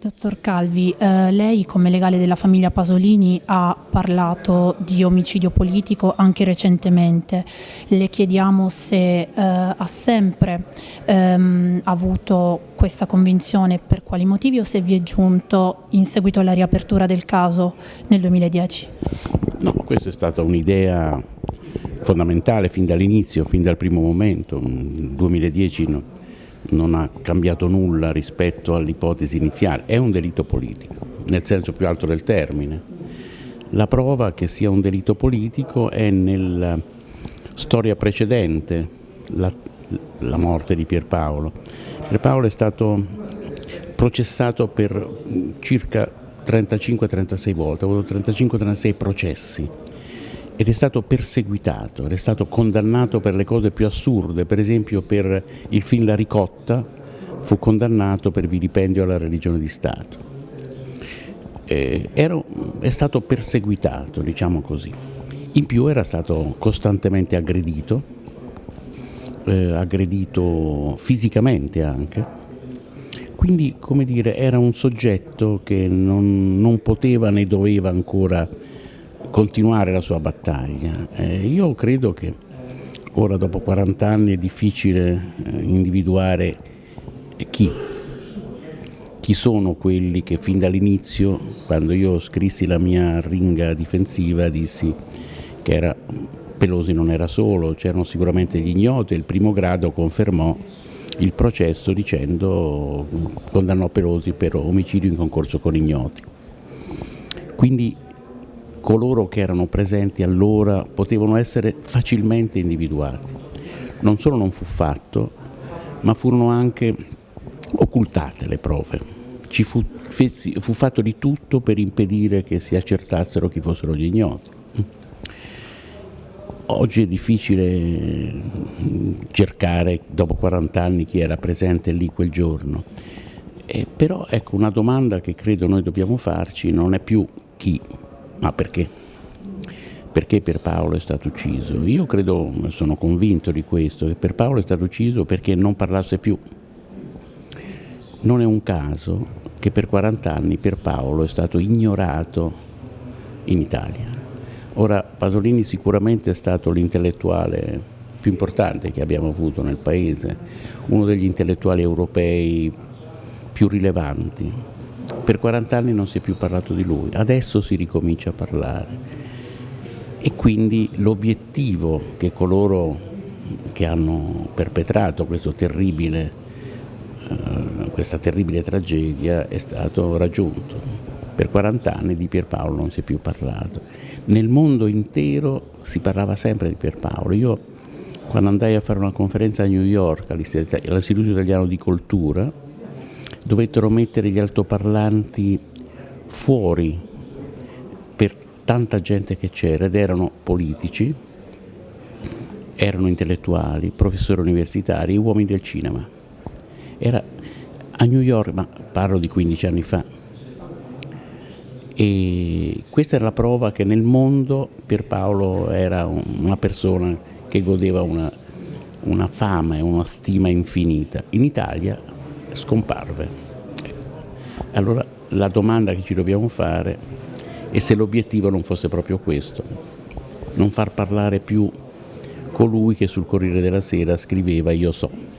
Dottor Calvi, eh, lei come legale della famiglia Pasolini ha parlato di omicidio politico anche recentemente. Le chiediamo se eh, ha sempre ehm, avuto questa convinzione per quali motivi o se vi è giunto in seguito alla riapertura del caso nel 2010. No, questa è stata un'idea fondamentale fin dall'inizio, fin dal primo momento. Nel 2010 no non ha cambiato nulla rispetto all'ipotesi iniziale, è un delitto politico, nel senso più alto del termine. La prova che sia un delitto politico è nella storia precedente, la, la morte di Pierpaolo. Pierpaolo è stato processato per circa 35-36 volte, ha avuto 35-36 processi ed è stato perseguitato, è stato condannato per le cose più assurde, per esempio per il film La ricotta fu condannato per vilipendio alla religione di Stato. Eh, ero, è stato perseguitato, diciamo così. In più era stato costantemente aggredito, eh, aggredito fisicamente anche, quindi come dire era un soggetto che non, non poteva né doveva ancora continuare la sua battaglia. Eh, io credo che ora dopo 40 anni è difficile eh, individuare chi, chi sono quelli che fin dall'inizio, quando io scrissi la mia ringa difensiva, dissi che era, Pelosi non era solo, c'erano sicuramente gli ignoti e il primo grado confermò il processo dicendo condannò Pelosi per omicidio in concorso con ignoti. Quindi coloro che erano presenti allora potevano essere facilmente individuati. Non solo non fu fatto, ma furono anche occultate le prove. Ci fu, fu fatto di tutto per impedire che si accertassero chi fossero gli ignoti. Oggi è difficile cercare dopo 40 anni chi era presente lì quel giorno, eh, però ecco una domanda che credo noi dobbiamo farci non è più chi ma perché? Perché Pierpaolo è stato ucciso? Io credo, sono convinto di questo, che Pierpaolo è stato ucciso perché non parlasse più. Non è un caso che per 40 anni Pierpaolo è stato ignorato in Italia. Ora Pasolini sicuramente è stato l'intellettuale più importante che abbiamo avuto nel paese, uno degli intellettuali europei più rilevanti, per 40 anni non si è più parlato di lui, adesso si ricomincia a parlare. E quindi l'obiettivo che coloro che hanno perpetrato terribile, eh, questa terribile tragedia è stato raggiunto. Per 40 anni di Pierpaolo non si è più parlato. Nel mondo intero si parlava sempre di Pierpaolo. Io quando andai a fare una conferenza a New York all'Istituto Italiano di Cultura, dovettero mettere gli altoparlanti fuori per tanta gente che c'era ed erano politici, erano intellettuali, professori universitari, uomini del cinema. Era a New York, ma parlo di 15 anni fa. E questa era la prova che nel mondo Pierpaolo era una persona che godeva una, una fama e una stima infinita. In Italia scomparve. Allora la domanda che ci dobbiamo fare è se l'obiettivo non fosse proprio questo, non far parlare più colui che sul Corriere della Sera scriveva io so.